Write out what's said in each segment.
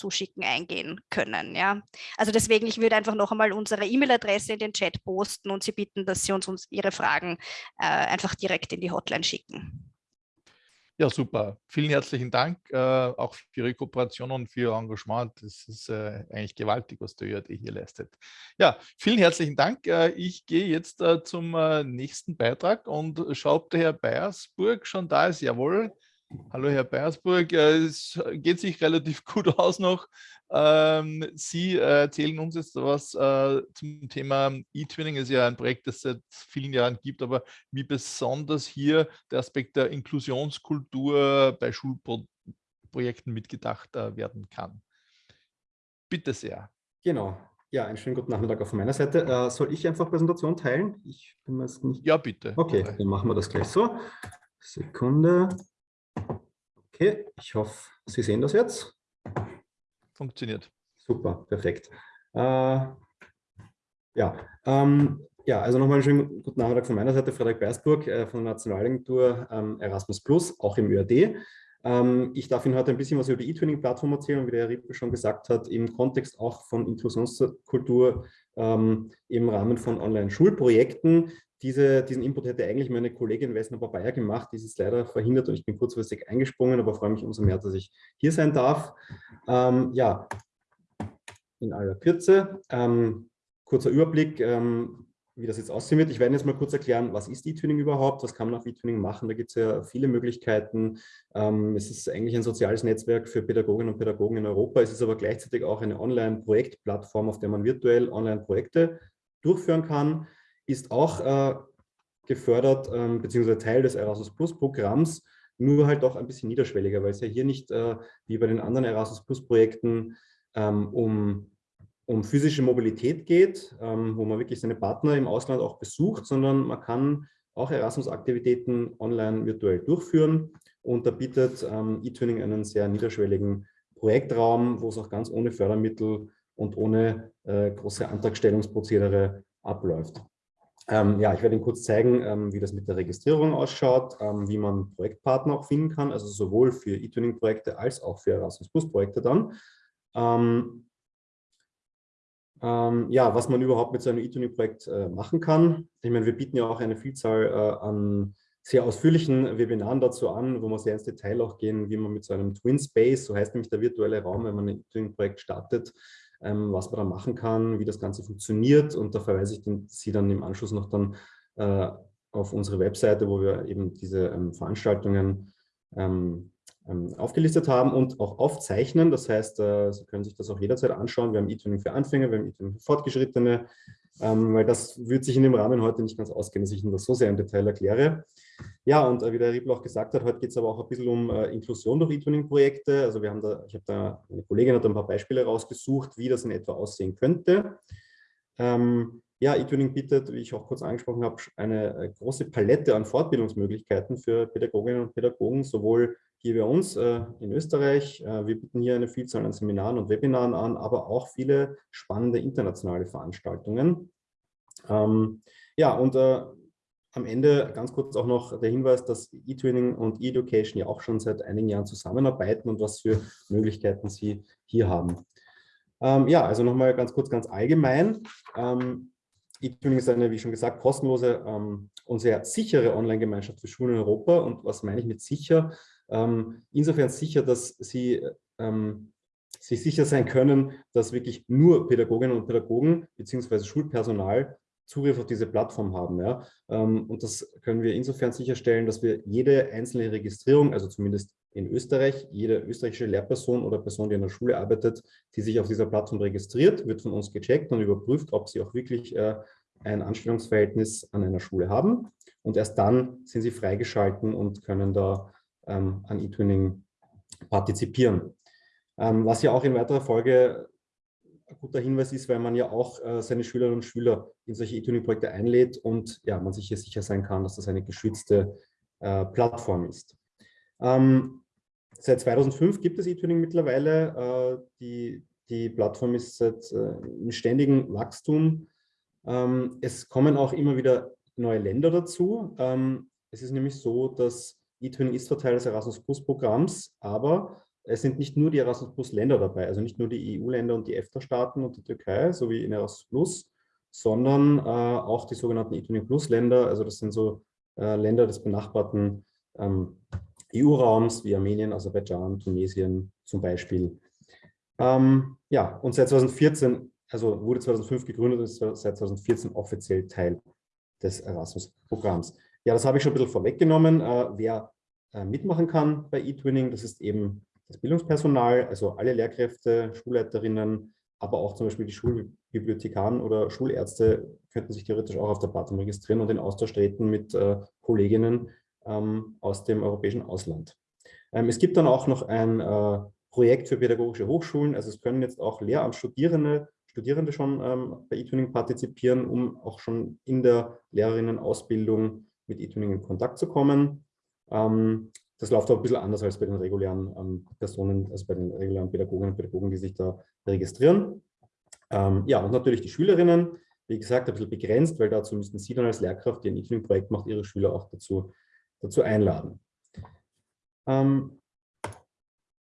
zuschicken, eingehen können. Ja? Also deswegen, ich würde einfach noch einmal unsere E-Mail-Adresse in den Chat posten und Sie bitten, dass Sie uns, uns Ihre Fragen äh, einfach direkt in die Hotline schicken. Ja, super. Vielen herzlichen Dank äh, auch für Ihre Kooperation und für Ihr Engagement. Das ist äh, eigentlich gewaltig, was der ÖAD hier leistet. Ja, vielen herzlichen Dank. Äh, ich gehe jetzt äh, zum äh, nächsten Beitrag und schaue, ob der Herr Beiersburg schon da ist. Jawohl. Hallo Herr Beiersburg, es geht sich relativ gut aus noch. Ähm, Sie erzählen uns jetzt was äh, zum Thema E-Twinning. ist ja ein Projekt, das es seit vielen Jahren gibt, aber wie besonders hier der Aspekt der Inklusionskultur bei Schulprojekten mitgedacht äh, werden kann. Bitte sehr. Genau. Ja, einen schönen guten Nachmittag auch von meiner Seite. Äh, soll ich einfach Präsentation teilen? Ich bin nicht... Ja, bitte. Okay, dann machen wir das gleich so. Sekunde. Okay, ich hoffe, Sie sehen das jetzt. Funktioniert. Super, perfekt. Äh, ja, ähm, ja, also nochmal einen schönen guten Nachmittag von meiner Seite, Frederik Beiersburg äh, von der Nationalagentur ähm, Erasmus Plus, auch im ÖAD. Ähm, ich darf Ihnen heute ein bisschen was über die E-Twinning-Plattform erzählen, wie der Herr Rippe schon gesagt hat, im Kontext auch von Inklusionskultur ähm, im Rahmen von Online-Schulprojekten. Diese, diesen Input hätte eigentlich meine Kollegin Wessner Bayer gemacht, die ist leider verhindert und ich bin kurzfristig eingesprungen, aber freue mich umso mehr, dass ich hier sein darf. Ähm, ja, in aller Kürze, ähm, kurzer Überblick, ähm, wie das jetzt aussehen wird. Ich werde jetzt mal kurz erklären, was ist E-Tuning überhaupt, was kann man auf E-Tuning machen. Da gibt es ja viele Möglichkeiten. Ähm, es ist eigentlich ein soziales Netzwerk für Pädagoginnen und Pädagogen in Europa. Es ist aber gleichzeitig auch eine Online-Projektplattform, auf der man virtuell Online-Projekte durchführen kann ist auch äh, gefördert, ähm, beziehungsweise Teil des Erasmus Plus Programms, nur halt auch ein bisschen niederschwelliger, weil es ja hier nicht äh, wie bei den anderen Erasmus Plus Projekten ähm, um, um physische Mobilität geht, ähm, wo man wirklich seine Partner im Ausland auch besucht, sondern man kann auch Erasmus-Aktivitäten online virtuell durchführen und da bietet ähm, eTwinning einen sehr niederschwelligen Projektraum, wo es auch ganz ohne Fördermittel und ohne äh, große Antragstellungsprozedere abläuft. Ähm, ja, ich werde Ihnen kurz zeigen, ähm, wie das mit der Registrierung ausschaut, ähm, wie man Projektpartner auch finden kann, also sowohl für E-Tuning-Projekte als auch für Erasmus Plus-Projekte dann. Ähm, ähm, ja, was man überhaupt mit so einem E-Tuning-Projekt äh, machen kann. Ich meine, wir bieten ja auch eine Vielzahl äh, an sehr ausführlichen Webinaren dazu an, wo wir sehr ins Detail auch gehen, wie man mit so einem Twin Space, so heißt nämlich der virtuelle Raum, wenn man ein E-Tuning-Projekt startet, ähm, was man da machen kann, wie das Ganze funktioniert. Und da verweise ich den, Sie dann im Anschluss noch dann äh, auf unsere Webseite, wo wir eben diese ähm, Veranstaltungen ähm, ähm aufgelistet haben und auch aufzeichnen. Das heißt, äh, Sie können sich das auch jederzeit anschauen. Wir haben E-Tuning für Anfänger, wir haben E-Tuning für Fortgeschrittene, ähm, weil das wird sich in dem Rahmen heute nicht ganz ausgehen, dass ich Ihnen das so sehr im Detail erkläre. Ja, und äh, wie der Riebel auch gesagt hat, heute geht es aber auch ein bisschen um äh, Inklusion durch E-Tuning-Projekte. Also wir haben da, ich habe da, eine Kollegin hat ein paar Beispiele rausgesucht, wie das in etwa aussehen könnte. Ähm, ja, E-Tuning bietet, wie ich auch kurz angesprochen habe, eine äh, große Palette an Fortbildungsmöglichkeiten für Pädagoginnen und Pädagogen, sowohl hier bei uns äh, in Österreich. Äh, wir bieten hier eine Vielzahl an Seminaren und Webinaren an, aber auch viele spannende internationale Veranstaltungen. Ähm, ja, und äh, am Ende ganz kurz auch noch der Hinweis, dass eTwinning und eEducation ja auch schon seit einigen Jahren zusammenarbeiten und was für Möglichkeiten sie hier haben. Ähm, ja, also nochmal ganz kurz, ganz allgemein. Ähm, eTwinning ist eine, wie schon gesagt, kostenlose ähm, und sehr sichere Online-Gemeinschaft für Schulen in Europa. Und was meine ich mit sicher? Ähm, insofern sicher, dass sie ähm, sich sicher sein können, dass wirklich nur Pädagoginnen und Pädagogen bzw. Schulpersonal Zugriff auf diese Plattform haben. Ja? Ähm, und das können wir insofern sicherstellen, dass wir jede einzelne Registrierung, also zumindest in Österreich, jede österreichische Lehrperson oder Person, die in der Schule arbeitet, die sich auf dieser Plattform registriert, wird von uns gecheckt und überprüft, ob sie auch wirklich äh, ein Anstellungsverhältnis an einer Schule haben. Und erst dann sind sie freigeschalten und können da ähm, an E-Twinning partizipieren. Ähm, was ja auch in weiterer Folge ein guter Hinweis ist, weil man ja auch äh, seine Schülerinnen und Schüler in solche E-Tuning-Projekte einlädt und ja, man sich hier sicher sein kann, dass das eine geschützte äh, Plattform ist. Ähm, seit 2005 gibt es E-Tuning mittlerweile. Äh, die, die Plattform ist seit, äh, im ständigen Wachstum. Ähm, es kommen auch immer wieder neue Länder dazu. Ähm, es ist nämlich so, dass E-Tuning ist Teil des Erasmus Plus Programms, aber es sind nicht nur die Erasmus Plus Länder dabei, also nicht nur die EU-Länder und die EFTA-Staaten und die Türkei, so wie in Erasmus Plus, sondern äh, auch die sogenannten eTuning Plus Länder, also das sind so äh, Länder des benachbarten ähm, EU-Raums wie Armenien, Aserbaidschan, Tunesien zum Beispiel. Ähm, ja, und seit 2014, also wurde 2005 gegründet und ist seit 2014 offiziell Teil des Erasmus-Programms. Ja, das habe ich schon ein bisschen vorweggenommen. Äh, wer äh, mitmachen kann bei eTwinning, das ist eben das Bildungspersonal, also alle Lehrkräfte, Schulleiterinnen, aber auch zum Beispiel die Schulbibliothekaren oder Schulärzte könnten sich theoretisch auch auf der Plattform registrieren und in Austausch treten mit äh, Kolleginnen ähm, aus dem europäischen Ausland. Ähm, es gibt dann auch noch ein äh, Projekt für pädagogische Hochschulen, also es können jetzt auch Lehramtsstudierende Studierende schon ähm, bei eTuning partizipieren, um auch schon in der Lehrerinnenausbildung mit eTuning in Kontakt zu kommen. Ähm, das läuft auch ein bisschen anders als bei den regulären ähm, Personen, also bei den regulären Pädagoginnen und Pädagogen, die sich da registrieren. Ähm, ja, und natürlich die Schülerinnen, wie gesagt, ein bisschen begrenzt, weil dazu müssten Sie dann als Lehrkraft, die ein E-Tuning-Projekt macht, Ihre Schüler auch dazu, dazu einladen. Ähm,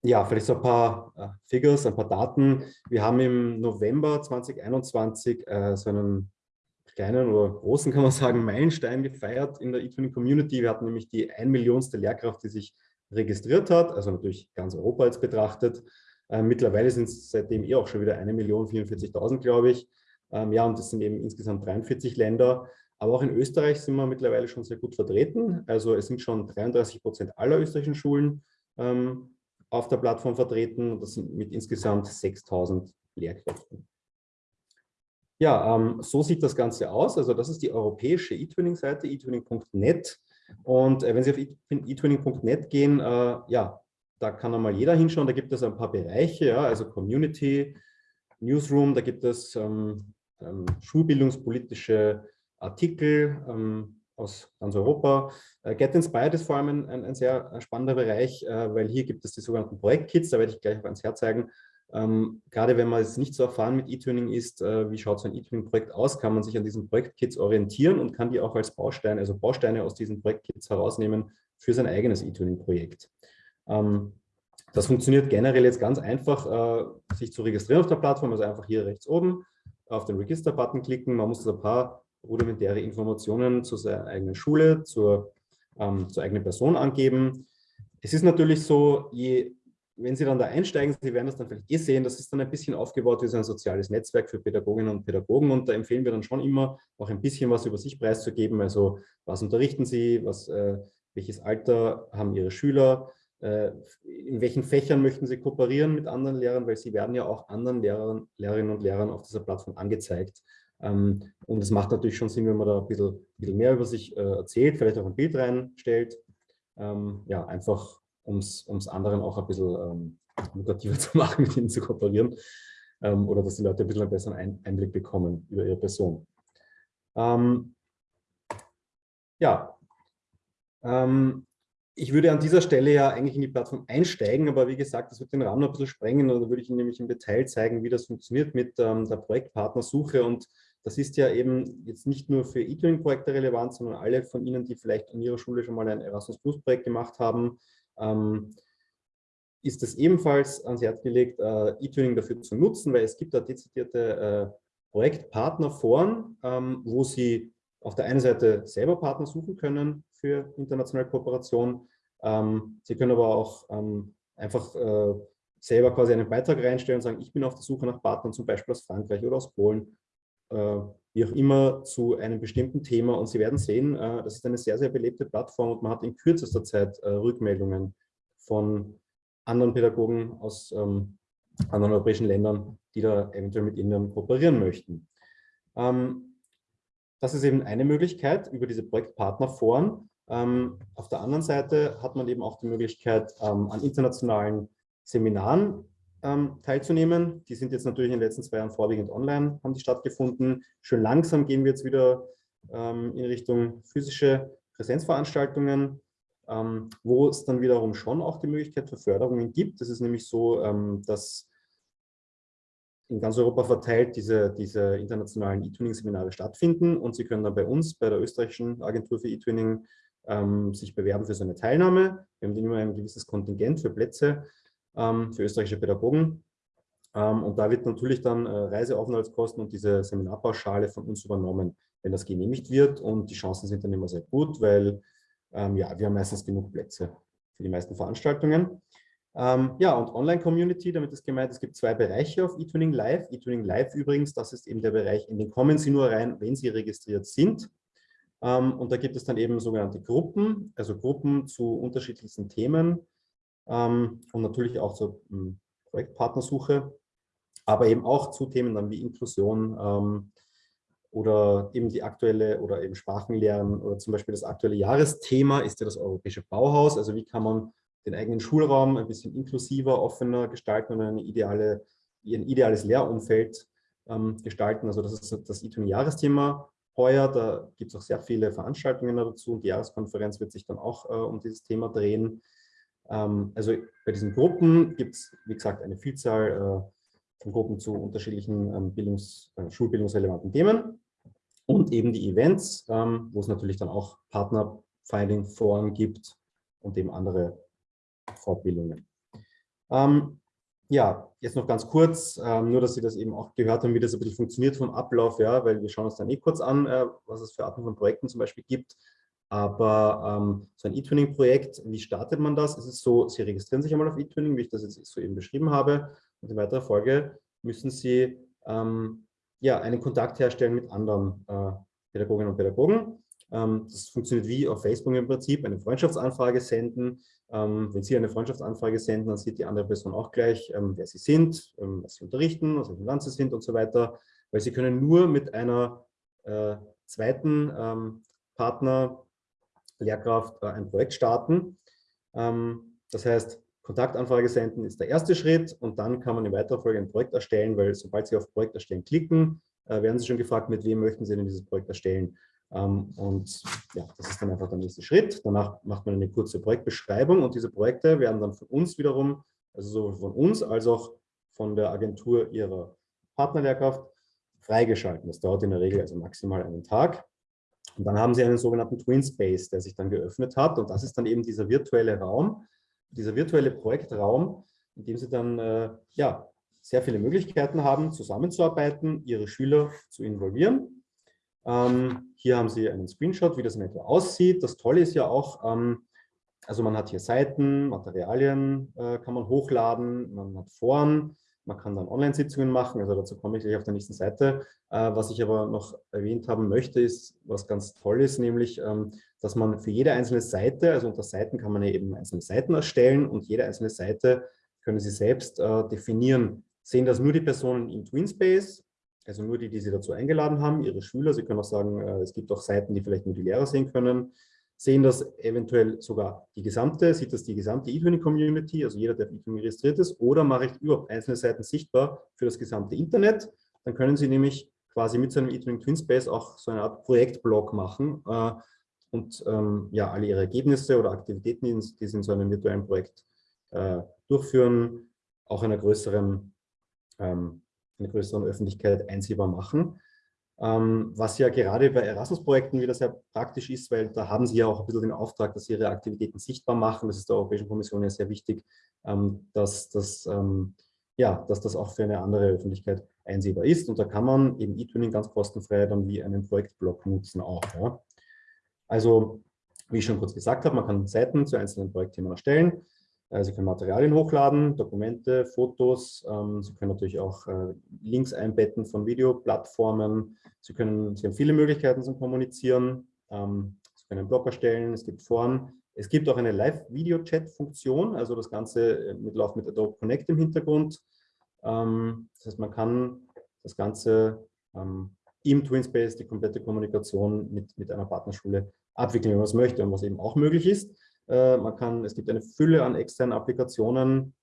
ja, vielleicht so ein paar äh, Figures, ein paar Daten. Wir haben im November 2021 äh, so einen kleinen oder großen, kann man sagen, Meilenstein gefeiert in der eTuning Community. Wir hatten nämlich die ein Millionste Lehrkraft, die sich registriert hat, also natürlich ganz Europa jetzt betrachtet. Äh, mittlerweile sind es seitdem eh auch schon wieder 1.044.000, glaube ich. Ähm, ja, und das sind eben insgesamt 43 Länder. Aber auch in Österreich sind wir mittlerweile schon sehr gut vertreten. Also es sind schon 33 Prozent aller österreichischen Schulen ähm, auf der Plattform vertreten. Das sind mit insgesamt 6.000 Lehrkräften. Ja, ähm, so sieht das Ganze aus. Also das ist die europäische eTwinning-Seite, eTwinning.net. Und äh, wenn Sie auf eTwinning.net gehen, äh, ja, da kann einmal jeder hinschauen. Da gibt es ein paar Bereiche, ja, also Community, Newsroom, da gibt es ähm, ähm, schulbildungspolitische Artikel ähm, aus ganz Europa. Äh, Get Inspired ist vor allem ein, ein, ein sehr spannender Bereich, äh, weil hier gibt es die sogenannten Projektkits, da werde ich gleich auf ans Herz zeigen, ähm, gerade wenn man jetzt nicht so erfahren mit E-Tuning ist, äh, wie schaut so ein E-Tuning-Projekt aus, kann man sich an diesen Projektkits orientieren und kann die auch als Bausteine, also Bausteine aus diesen Projektkits herausnehmen für sein eigenes E-Tuning-Projekt. Ähm, das funktioniert generell jetzt ganz einfach, äh, sich zu registrieren auf der Plattform, also einfach hier rechts oben auf den Register-Button klicken. Man muss ein paar rudimentäre Informationen zu seiner eigenen Schule, zur, ähm, zur eigenen Person angeben. Es ist natürlich so, je wenn Sie dann da einsteigen, Sie werden das dann vielleicht eh sehen, das ist dann ein bisschen aufgebaut wie so ein soziales Netzwerk für Pädagoginnen und Pädagogen und da empfehlen wir dann schon immer, auch ein bisschen was über sich preiszugeben, also was unterrichten Sie, was, äh, welches Alter haben Ihre Schüler, äh, in welchen Fächern möchten Sie kooperieren mit anderen Lehrern, weil Sie werden ja auch anderen Lehrern, Lehrerinnen und Lehrern auf dieser Plattform angezeigt. Ähm, und es macht natürlich schon Sinn, wenn man da ein bisschen, ein bisschen mehr über sich äh, erzählt, vielleicht auch ein Bild reinstellt. Ähm, ja, einfach um es anderen auch ein bisschen ähm, lukrativer zu machen, mit ihnen zu kooperieren ähm, oder dass die Leute ein bisschen einen besseren Einblick bekommen über ihre Person. Ähm, ja, ähm, ich würde an dieser Stelle ja eigentlich in die Plattform einsteigen, aber wie gesagt, das wird den Rahmen ein bisschen sprengen und da würde ich Ihnen nämlich im Detail zeigen, wie das funktioniert mit ähm, der Projektpartnersuche und das ist ja eben jetzt nicht nur für E-Tuning-Projekte relevant, sondern alle von Ihnen, die vielleicht an Ihrer Schule schon mal ein Erasmus-Plus-Projekt gemacht haben, ähm, ist es ebenfalls ans Herz gelegt, äh, E-Tuning dafür zu nutzen, weil es gibt da dezidierte äh, Projektpartnerforen, ähm, wo Sie auf der einen Seite selber Partner suchen können für internationale Kooperation. Ähm, Sie können aber auch ähm, einfach äh, selber quasi einen Beitrag reinstellen und sagen, ich bin auf der Suche nach Partnern, zum Beispiel aus Frankreich oder aus Polen, äh, wie auch immer, zu einem bestimmten Thema. Und Sie werden sehen, äh, das ist eine sehr, sehr belebte Plattform und man hat in kürzester Zeit äh, Rückmeldungen von anderen Pädagogen aus ähm, anderen europäischen Ländern, die da eventuell mit Ihnen kooperieren möchten. Ähm, das ist eben eine Möglichkeit über diese Projektpartnerforen. Ähm, auf der anderen Seite hat man eben auch die Möglichkeit, an internationalen Seminaren ähm, teilzunehmen. Die sind jetzt natürlich in den letzten zwei Jahren vorwiegend online, haben die stattgefunden. Schön langsam gehen wir jetzt wieder ähm, in Richtung physische Präsenzveranstaltungen, ähm, wo es dann wiederum schon auch die Möglichkeit für Förderungen gibt. Das ist nämlich so, ähm, dass in ganz Europa verteilt diese, diese internationalen E-Twinning-Seminare stattfinden und Sie können dann bei uns, bei der österreichischen Agentur für E-Twinning, ähm, sich bewerben für so eine Teilnahme. Wir haben immer ein gewisses Kontingent für Plätze für österreichische Pädagogen. Ähm, und da wird natürlich dann äh, Reiseaufenthaltskosten und diese Seminarpauschale von uns übernommen, wenn das genehmigt wird. Und die Chancen sind dann immer sehr gut, weil ähm, ja, wir haben meistens genug Plätze für die meisten Veranstaltungen. Ähm, ja, und Online-Community, damit ist gemeint, es gibt zwei Bereiche auf eTuning Live. eTuning Live übrigens, das ist eben der Bereich, in den kommen Sie nur rein, wenn Sie registriert sind. Ähm, und da gibt es dann eben sogenannte Gruppen, also Gruppen zu unterschiedlichsten Themen ähm, und natürlich auch zur hm, Projektpartnersuche, aber eben auch zu Themen dann wie Inklusion ähm, oder eben die aktuelle oder eben Sprachenlernen oder zum Beispiel das aktuelle Jahresthema ist ja das europäische Bauhaus. Also wie kann man den eigenen Schulraum ein bisschen inklusiver, offener gestalten und eine ideale, ein ideales Lehrumfeld ähm, gestalten. Also das ist das ITUN-Jahresthema heuer. Da gibt es auch sehr viele Veranstaltungen dazu und die Jahreskonferenz wird sich dann auch äh, um dieses Thema drehen. Ähm, also bei diesen Gruppen gibt es, wie gesagt, eine Vielzahl äh, von Gruppen zu unterschiedlichen ähm, Bildungs-, äh, schulbildungsrelevanten Themen und eben die Events, ähm, wo es natürlich dann auch Partner-Finding-Foren gibt und eben andere Fortbildungen. Ähm, ja, jetzt noch ganz kurz, ähm, nur dass Sie das eben auch gehört haben, wie das ein bisschen funktioniert vom Ablauf, ja, weil wir schauen uns dann eh kurz an, äh, was es für Arten von Projekten zum Beispiel gibt. Aber ähm, so ein E-Tuning-Projekt, wie startet man das? Es ist so, Sie registrieren sich einmal auf E-Tuning, wie ich das jetzt soeben beschrieben habe. Und in weiterer Folge müssen Sie ähm, ja, einen Kontakt herstellen mit anderen äh, Pädagoginnen und Pädagogen. Ähm, das funktioniert wie auf Facebook im Prinzip, eine Freundschaftsanfrage senden. Ähm, wenn Sie eine Freundschaftsanfrage senden, dann sieht die andere Person auch gleich, ähm, wer Sie sind, was Sie unterrichten, aus welchem Land Sie sind und so weiter. Weil Sie können nur mit einer äh, zweiten Partner, Lehrkraft, äh, ein Projekt starten. das heißt, Kontaktanfrage senden ist der erste Schritt und dann kann man in weiterer Folge ein Projekt erstellen, weil sobald Sie auf Projekt erstellen klicken, äh, werden Sie schon gefragt, mit wem möchten Sie denn dieses Projekt erstellen. Ähm, und ja, das ist dann einfach der nächste Schritt. Danach macht man eine kurze Projektbeschreibung und diese Projekte werden dann von uns wiederum, also sowohl von uns als auch von der Agentur ihrer Partnerlehrkraft freigeschalten. Das dauert in der Regel also maximal einen Tag. Und dann haben Sie einen sogenannten Twin Space, der sich dann geöffnet hat. Und das ist dann eben dieser virtuelle Raum, dieser virtuelle Projektraum, in dem Sie dann äh, ja, sehr viele Möglichkeiten haben, zusammenzuarbeiten, Ihre Schüler zu involvieren ähm, hier haben Sie einen Screenshot, wie das in etwa aussieht. Das Tolle ist ja auch, ähm, also man hat hier Seiten, Materialien äh, kann man hochladen, man hat Foren, man kann dann Online-Sitzungen machen, also dazu komme ich gleich auf der nächsten Seite. Äh, was ich aber noch erwähnt haben möchte, ist, was ganz toll ist, nämlich, ähm, dass man für jede einzelne Seite, also unter Seiten kann man eben einzelne Seiten erstellen und jede einzelne Seite können Sie selbst äh, definieren. Sehen das nur die Personen im TwinSpace also nur die, die Sie dazu eingeladen haben, Ihre Schüler. Sie können auch sagen, äh, es gibt auch Seiten, die vielleicht nur die Lehrer sehen können. Sehen das eventuell sogar die gesamte, sieht das die gesamte eTuning-Community, also jeder, der eTuning registriert ist, oder mache ich überhaupt einzelne Seiten sichtbar für das gesamte Internet. Dann können Sie nämlich quasi mit so einem eTuning Twinspace auch so eine Art Projektblog machen äh, und ähm, ja, alle Ihre Ergebnisse oder Aktivitäten, die Sie in so einem virtuellen Projekt äh, durchführen, auch einer größeren ähm, einer größeren Öffentlichkeit einsehbar machen. Ähm, was ja gerade bei Erasmus-Projekten wieder sehr praktisch ist, weil da haben Sie ja auch ein bisschen den Auftrag, dass Sie Ihre Aktivitäten sichtbar machen. Das ist der Europäischen Kommission ja sehr wichtig, ähm, dass, das, ähm, ja, dass das auch für eine andere Öffentlichkeit einsehbar ist. Und da kann man eben E-Tuning ganz kostenfrei dann wie einen Projektblog nutzen auch. Ja. Also, wie ich schon kurz gesagt habe, man kann Seiten zu einzelnen Projektthemen erstellen. Äh, Sie können Materialien hochladen, Dokumente, Fotos. Ähm, Sie können natürlich auch äh, Links einbetten von Videoplattformen. Sie, können, Sie haben viele Möglichkeiten zum Kommunizieren. Ähm, Sie können einen Blog erstellen, es gibt Foren. Es gibt auch eine Live-Video-Chat-Funktion, also das Ganze äh, mit Lauf mit Adobe Connect im Hintergrund. Ähm, das heißt, man kann das Ganze im TwinSpace, die komplette Kommunikation mit, mit einer Partnerschule abwickeln, wenn man es möchte und was eben auch möglich ist. Äh, man kann, es gibt eine Fülle an externen Applikationen,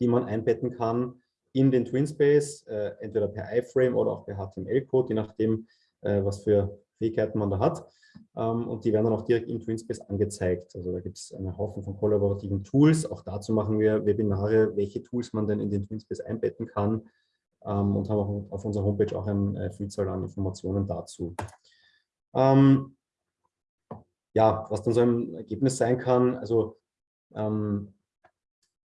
die man einbetten kann in den TwinSpace, äh, entweder per iFrame oder auch per HTML-Code, je nachdem, äh, was für Fähigkeiten man da hat. Ähm, und die werden dann auch direkt im TwinSpace angezeigt. Also da gibt es einen Haufen von kollaborativen Tools. Auch dazu machen wir Webinare, welche Tools man denn in den TwinSpace einbetten kann ähm, und haben auf unserer Homepage auch eine Vielzahl an Informationen dazu. Ähm, ja, was dann so ein Ergebnis sein kann, also ähm,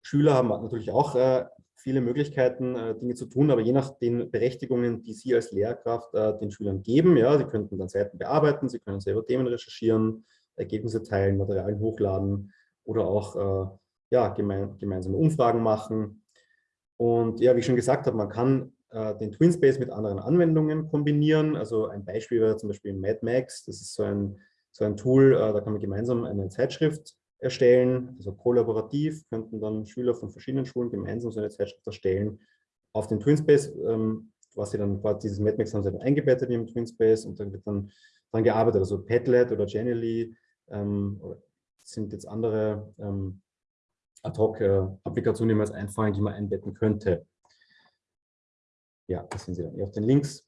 Schüler haben natürlich auch äh, viele Möglichkeiten, äh, Dinge zu tun, aber je nach den Berechtigungen, die Sie als Lehrkraft äh, den Schülern geben, ja, Sie könnten dann Seiten bearbeiten, Sie können selber Themen recherchieren, Ergebnisse teilen, Materialien hochladen oder auch äh, ja, gemein, gemeinsame Umfragen machen. Und ja, wie ich schon gesagt habe, man kann äh, den TwinSpace mit anderen Anwendungen kombinieren. Also ein Beispiel wäre zum Beispiel Mad Max. Das ist so ein, so ein Tool, äh, da kann man gemeinsam eine Zeitschrift erstellen, also kollaborativ könnten dann Schüler von verschiedenen Schulen gemeinsam so eine Zeitschrift erstellen auf den TwinSpace, ähm, was sie dann, dieses MadMax haben sie dann eingebettet im TwinSpace und dann wird dann daran gearbeitet, also Padlet oder Genially ähm, sind jetzt andere ähm, Ad-Hoc-Applikationen, die man als einfallen, die man einbetten könnte. Ja, das sehen Sie dann hier auf den Links.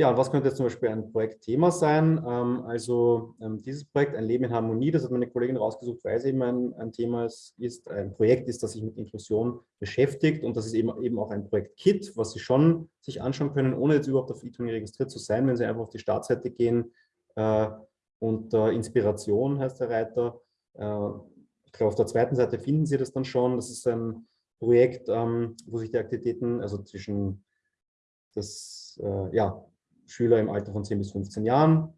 Ja, und was könnte jetzt zum Beispiel ein Projektthema sein? Ähm, also ähm, dieses Projekt, ein Leben in Harmonie, das hat meine Kollegin rausgesucht, weil es eben ein, ein Thema ist, ist, ein Projekt ist, das sich mit Inklusion beschäftigt und das ist eben, eben auch ein Projekt-Kit, was Sie schon sich anschauen können, ohne jetzt überhaupt auf eTuning registriert zu sein, wenn Sie einfach auf die Startseite gehen äh, und äh, Inspiration heißt der Reiter. Äh, ich glaube, auf der zweiten Seite finden Sie das dann schon. Das ist ein Projekt, ähm, wo sich die Aktivitäten, also zwischen das, äh, ja, Schüler im Alter von 10 bis 15 Jahren.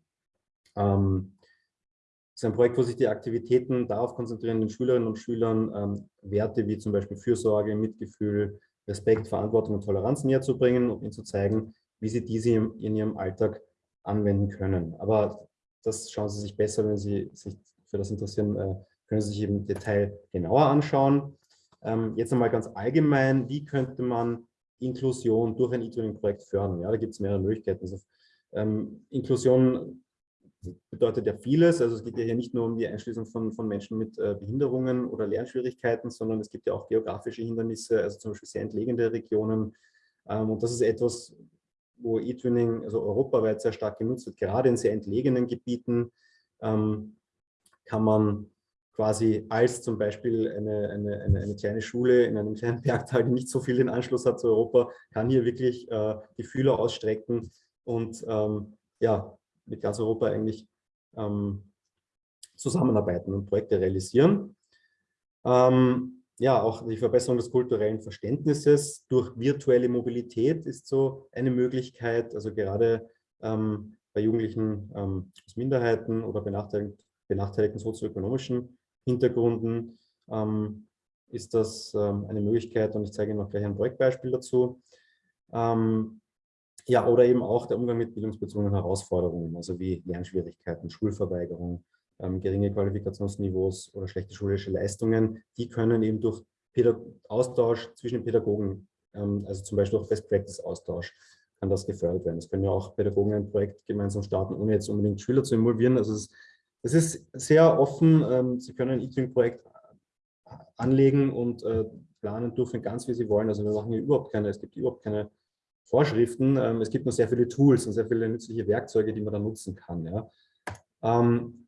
Ähm, das ist ein Projekt, wo sich die Aktivitäten darauf konzentrieren, den Schülerinnen und Schülern ähm, Werte wie zum Beispiel Fürsorge, Mitgefühl, Respekt, Verantwortung und Toleranz näher zu bringen und ihnen zu zeigen, wie sie diese in ihrem Alltag anwenden können. Aber das schauen Sie sich besser, wenn Sie sich für das interessieren, äh, können Sie sich im Detail genauer anschauen. Ähm, jetzt einmal ganz allgemein, wie könnte man Inklusion durch ein E-Tuning-Projekt fördern. Ja, da gibt es mehrere Möglichkeiten. Also, ähm, Inklusion bedeutet ja vieles. Also es geht ja hier nicht nur um die Einschließung von, von Menschen mit äh, Behinderungen oder Lernschwierigkeiten, sondern es gibt ja auch geografische Hindernisse, also zum Beispiel sehr entlegene Regionen. Ähm, und das ist etwas, wo E-Tuning also europaweit sehr stark genutzt wird. Gerade in sehr entlegenen Gebieten ähm, kann man quasi als zum Beispiel eine, eine, eine, eine, kleine Schule in einem kleinen Bergtal, die nicht so viel den Anschluss hat zu Europa, kann hier wirklich äh, die Fühler ausstrecken und ähm, ja, mit ganz Europa eigentlich ähm, zusammenarbeiten und Projekte realisieren. Ähm, ja, auch die Verbesserung des kulturellen Verständnisses durch virtuelle Mobilität ist so eine Möglichkeit, also gerade ähm, bei Jugendlichen ähm, aus Minderheiten oder benachteiligten, benachteiligten sozioökonomischen Hintergründen ähm, ist das ähm, eine Möglichkeit und ich zeige Ihnen noch gleich ein Projektbeispiel dazu. Ähm, ja, oder eben auch der Umgang mit bildungsbezogenen Herausforderungen, also wie Lernschwierigkeiten, Schulverweigerung, ähm, geringe Qualifikationsniveaus oder schlechte schulische Leistungen, die können eben durch Pädag Austausch zwischen den Pädagogen, ähm, also zum Beispiel durch Best-Practice-Austausch, kann das gefördert werden. Es können ja auch Pädagogen ein Projekt gemeinsam starten, ohne jetzt unbedingt Schüler zu involvieren. Also es es ist sehr offen. Ähm, Sie können ein E-Twin-Projekt anlegen und äh, planen dürfen ganz, wie Sie wollen. Also wir machen hier überhaupt keine, es gibt überhaupt keine Vorschriften. Ähm, es gibt nur sehr viele Tools und sehr viele nützliche Werkzeuge, die man dann nutzen kann. Ja, ähm,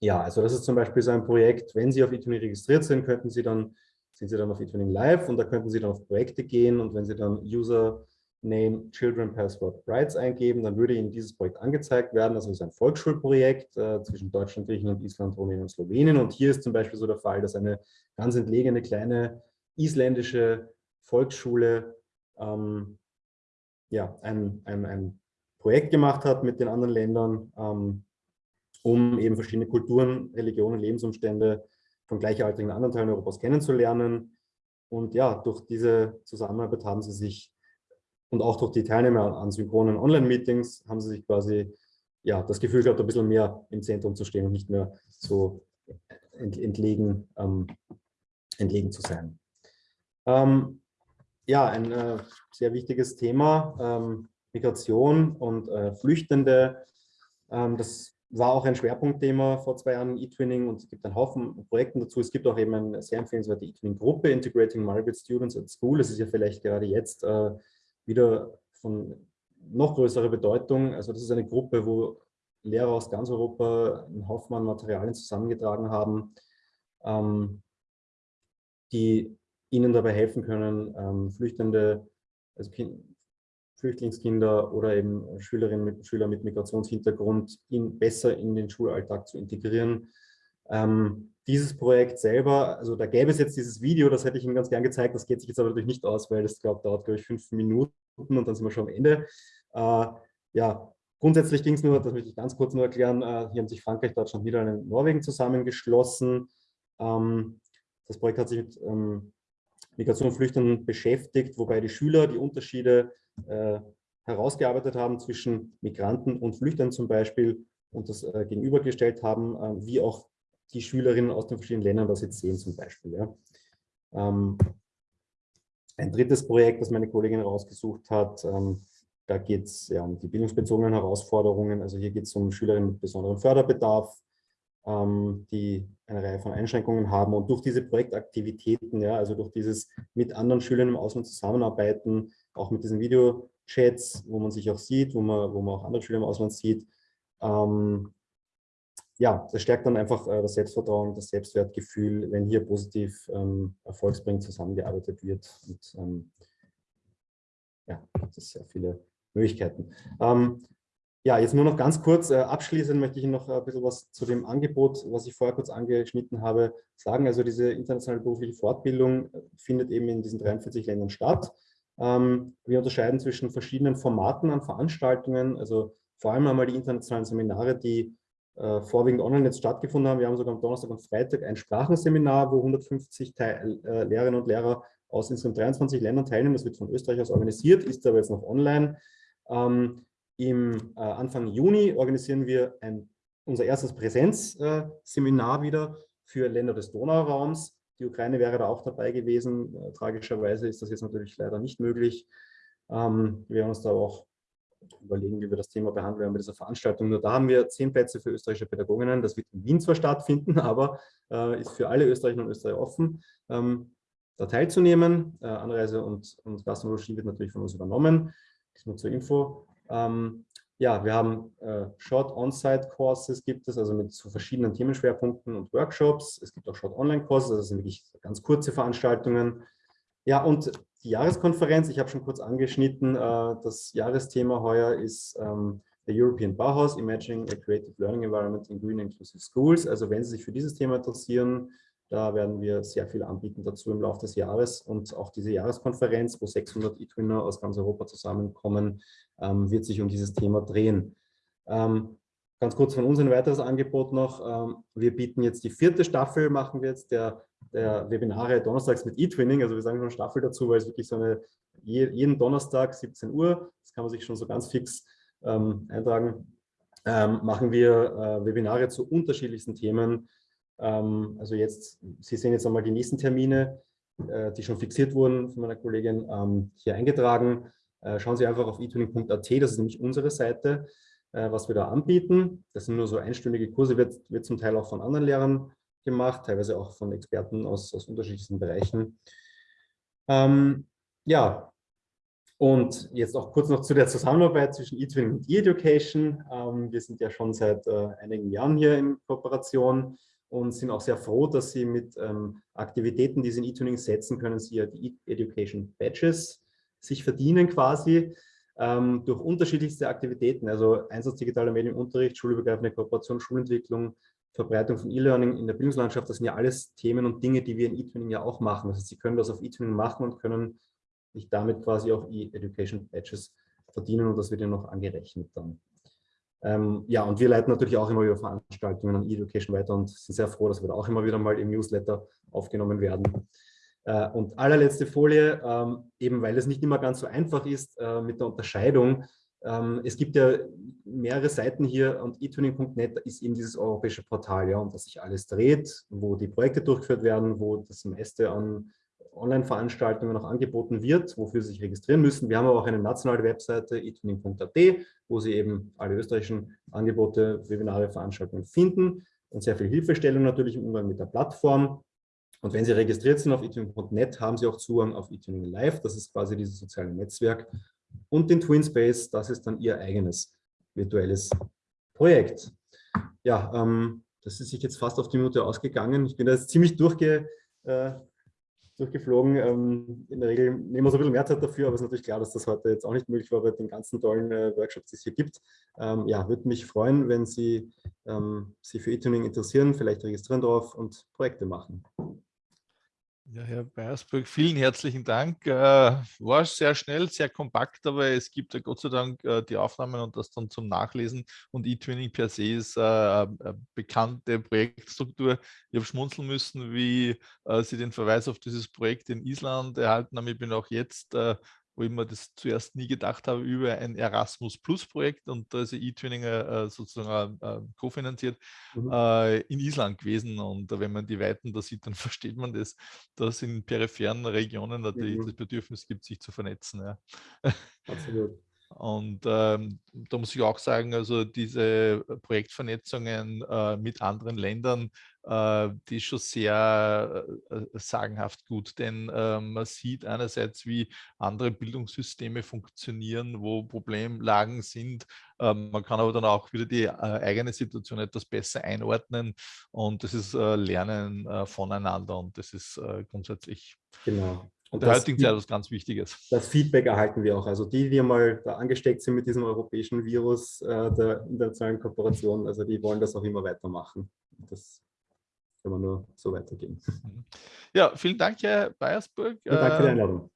ja also das ist zum Beispiel so ein Projekt, wenn Sie auf eTuning registriert sind, könnten Sie dann, sind Sie dann auf eTuning Live und da könnten Sie dann auf Projekte gehen und wenn Sie dann User Name Children Password Rights eingeben, dann würde Ihnen dieses Projekt angezeigt werden. Das ist ein Volksschulprojekt äh, zwischen Deutschland, Griechenland, Island, Rumänien und Slowenien. Und hier ist zum Beispiel so der Fall, dass eine ganz entlegene kleine isländische Volksschule ähm, ja, ein, ein, ein Projekt gemacht hat mit den anderen Ländern, ähm, um eben verschiedene Kulturen, Religionen, Lebensumstände von gleichaltrigen anderen Teilen Europas kennenzulernen. Und ja, durch diese Zusammenarbeit haben sie sich und auch durch die Teilnehmer an synchronen Online-Meetings haben sie sich quasi ja, das Gefühl gehabt, ein bisschen mehr im Zentrum zu stehen und nicht mehr so entlegen, ähm, entlegen zu sein. Ähm, ja, ein äh, sehr wichtiges Thema, ähm, Migration und äh, Flüchtende. Ähm, das war auch ein Schwerpunktthema vor zwei Jahren E-Twinning und es gibt einen Haufen Projekten dazu. Es gibt auch eben eine sehr empfehlenswerte E-Twinning-Gruppe, Integrating Migrant Students at School. Das ist ja vielleicht gerade jetzt äh, wieder von noch größerer Bedeutung. Also das ist eine Gruppe, wo Lehrer aus ganz Europa einen Haufen Materialien zusammengetragen haben, ähm, die ihnen dabei helfen können, ähm, Flüchtende, also kind, Flüchtlingskinder oder eben Schülerinnen mit Schüler mit Migrationshintergrund in, besser in den Schulalltag zu integrieren. Ähm, dieses Projekt selber, also da gäbe es jetzt dieses Video, das hätte ich Ihnen ganz gern gezeigt, das geht sich jetzt aber natürlich nicht aus, weil das, glaube dauert, glaube ich, fünf Minuten und dann sind wir schon am Ende. Äh, ja, grundsätzlich ging es nur, das möchte ich ganz kurz nur erklären, äh, hier haben sich Frankreich, Deutschland, Niederlande und Norwegen zusammengeschlossen. Ähm, das Projekt hat sich mit ähm, Migration und Flüchtenden beschäftigt, wobei die Schüler die Unterschiede äh, herausgearbeitet haben zwischen Migranten und Flüchtenden zum Beispiel und das äh, gegenübergestellt haben, äh, wie auch die Schülerinnen aus den verschiedenen Ländern das jetzt sehen zum Beispiel. Ja. Ähm, ein drittes Projekt, das meine Kollegin rausgesucht hat, ähm, da geht es ja, um die bildungsbezogenen Herausforderungen. Also hier geht es um Schülerinnen mit besonderem Förderbedarf, ähm, die eine Reihe von Einschränkungen haben. Und durch diese Projektaktivitäten, ja, also durch dieses mit anderen Schülern im Ausland zusammenarbeiten, auch mit diesen Videochats, wo man sich auch sieht, wo man, wo man auch andere Schüler im Ausland sieht, ähm, ja, das stärkt dann einfach äh, das Selbstvertrauen, das Selbstwertgefühl, wenn hier positiv ähm, erfolgsbringend zusammengearbeitet wird. Und ähm, ja, das ist sehr viele Möglichkeiten. Ähm, ja, jetzt nur noch ganz kurz, äh, abschließend möchte ich noch ein bisschen was zu dem Angebot, was ich vorher kurz angeschnitten habe, sagen. Also diese internationale berufliche Fortbildung äh, findet eben in diesen 43 Ländern statt. Ähm, wir unterscheiden zwischen verschiedenen Formaten an Veranstaltungen, also vor allem einmal die internationalen Seminare, die äh, vorwiegend online jetzt stattgefunden haben. Wir haben sogar am Donnerstag und Freitag ein Sprachenseminar, wo 150 Teil, äh, Lehrerinnen und Lehrer aus insgesamt 23 Ländern teilnehmen. Das wird von Österreich aus organisiert, ist aber jetzt noch online. Ähm, Im äh, Anfang Juni organisieren wir ein, unser erstes Präsenzseminar wieder für Länder des Donauraums. Die Ukraine wäre da auch dabei gewesen. Äh, tragischerweise ist das jetzt natürlich leider nicht möglich. Ähm, wir werden uns da auch überlegen, wie wir das Thema behandeln werden bei dieser Veranstaltung. Nur da haben wir zehn Plätze für österreichische Pädagoginnen. Das wird in Wien zwar stattfinden, aber äh, ist für alle Österreicher und Österreicher offen, ähm, da teilzunehmen. Äh, Anreise und, und Gastronomie wird natürlich von uns übernommen. Das nur zur Info. Ähm, ja, wir haben äh, Short On-Site-Courses gibt es, also mit so verschiedenen Themenschwerpunkten und Workshops. Es gibt auch Short Online-Courses, also sind wirklich ganz kurze Veranstaltungen. Ja, und die Jahreskonferenz, ich habe schon kurz angeschnitten, äh, das Jahresthema heuer ist ähm, der European Bauhaus, Imagining a Creative Learning Environment in Green Inclusive Schools. Also wenn Sie sich für dieses Thema interessieren, da werden wir sehr viel anbieten dazu im Laufe des Jahres und auch diese Jahreskonferenz, wo 600 E-Twinner aus ganz Europa zusammenkommen, ähm, wird sich um dieses Thema drehen. Ähm, ganz kurz von uns ein weiteres Angebot noch. wir bieten jetzt die vierte Staffel, machen wir jetzt der der Webinare donnerstags mit E-Twinning, also wir sagen schon Staffel dazu, weil es wirklich so eine, jeden Donnerstag 17 Uhr, das kann man sich schon so ganz fix ähm, eintragen, ähm, machen wir äh, Webinare zu unterschiedlichsten Themen. Ähm, also jetzt, Sie sehen jetzt einmal die nächsten Termine, äh, die schon fixiert wurden von meiner Kollegin, ähm, hier eingetragen. Äh, schauen Sie einfach auf eTwinning.at, das ist nämlich unsere Seite, äh, was wir da anbieten. Das sind nur so einstündige Kurse, wird, wird zum Teil auch von anderen Lehrern gemacht, teilweise auch von Experten aus, aus unterschiedlichsten Bereichen. Ähm, ja, und jetzt auch kurz noch zu der Zusammenarbeit zwischen eTwinning und eEducation. Ähm, wir sind ja schon seit äh, einigen Jahren hier in Kooperation und sind auch sehr froh, dass Sie mit ähm, Aktivitäten, die Sie in eTwinning setzen, können Sie ja die eEducation Badges sich verdienen quasi ähm, durch unterschiedlichste Aktivitäten, also Einsatz digitaler Medien im Unterricht, schulübergreifende Kooperation, Schulentwicklung, Verbreitung von E-Learning in der Bildungslandschaft, das sind ja alles Themen und Dinge, die wir in eTwinning ja auch machen. Heißt, Sie können das auf eTwinning machen und können sich damit quasi auch E-Education Badges verdienen und das wird ja noch angerechnet dann. Ähm, ja, und wir leiten natürlich auch immer wieder Veranstaltungen an E-Education weiter und sind sehr froh, dass wir da auch immer wieder mal im Newsletter aufgenommen werden. Äh, und allerletzte Folie, ähm, eben weil es nicht immer ganz so einfach ist äh, mit der Unterscheidung, ähm, es gibt ja mehrere Seiten hier und eTuning.net ist eben dieses europäische Portal, ja, um das sich alles dreht, wo die Projekte durchgeführt werden, wo das meiste an Online-Veranstaltungen noch angeboten wird, wofür Sie sich registrieren müssen. Wir haben aber auch eine nationale Webseite etuning.at, wo Sie eben alle österreichischen Angebote, Webinare, Veranstaltungen finden und sehr viel Hilfestellung natürlich im Umgang mit der Plattform. Und wenn Sie registriert sind auf etuning.net, haben Sie auch Zugang auf eTuning Live. Das ist quasi dieses soziale Netzwerk, und den TwinSpace, das ist dann Ihr eigenes virtuelles Projekt. Ja, ähm, das ist sich jetzt fast auf die Minute ausgegangen. Ich bin da jetzt ziemlich durchge, äh, durchgeflogen. Ähm, in der Regel nehmen wir so ein bisschen mehr Zeit dafür, aber es ist natürlich klar, dass das heute jetzt auch nicht möglich war bei den ganzen tollen äh, Workshops, die es hier gibt. Ähm, ja, würde mich freuen, wenn Sie ähm, sich für E-Tuning interessieren, vielleicht registrieren drauf und Projekte machen. Ja, Herr Beiersburg, vielen herzlichen Dank. Äh, war sehr schnell, sehr kompakt, aber es gibt ja Gott sei Dank äh, die Aufnahmen und das dann zum Nachlesen. Und eTwinning per se ist äh, eine bekannte Projektstruktur. Ich habe schmunzeln müssen, wie Sie den Verweis auf dieses Projekt in Island erhalten haben. Ich bin auch jetzt wo ich mir das zuerst nie gedacht habe, über ein Erasmus Plus Projekt und da ist E-Twinning äh, sozusagen äh, kofinanziert, mhm. äh, in Island gewesen. Und wenn man die Weiten da sieht, dann versteht man das, dass in peripheren Regionen natürlich mhm. das Bedürfnis gibt, sich zu vernetzen. Ja. Absolut. Und ähm, da muss ich auch sagen, also diese Projektvernetzungen äh, mit anderen Ländern, äh, die ist schon sehr äh, sagenhaft gut, denn äh, man sieht einerseits, wie andere Bildungssysteme funktionieren, wo Problemlagen sind. Ähm, man kann aber dann auch wieder die äh, eigene Situation etwas besser einordnen und das ist äh, Lernen voneinander und das ist grundsätzlich genau. Und der heutigen Zeit was ganz Wichtiges. Das Feedback erhalten wir auch. Also die, die mal da angesteckt sind mit diesem europäischen Virus äh, der internationalen Kooperation, also die wollen das auch immer weitermachen. Das kann man nur so weitergehen. Ja, vielen Dank, Herr Beiersburg. Ja, danke für die äh, Einladung.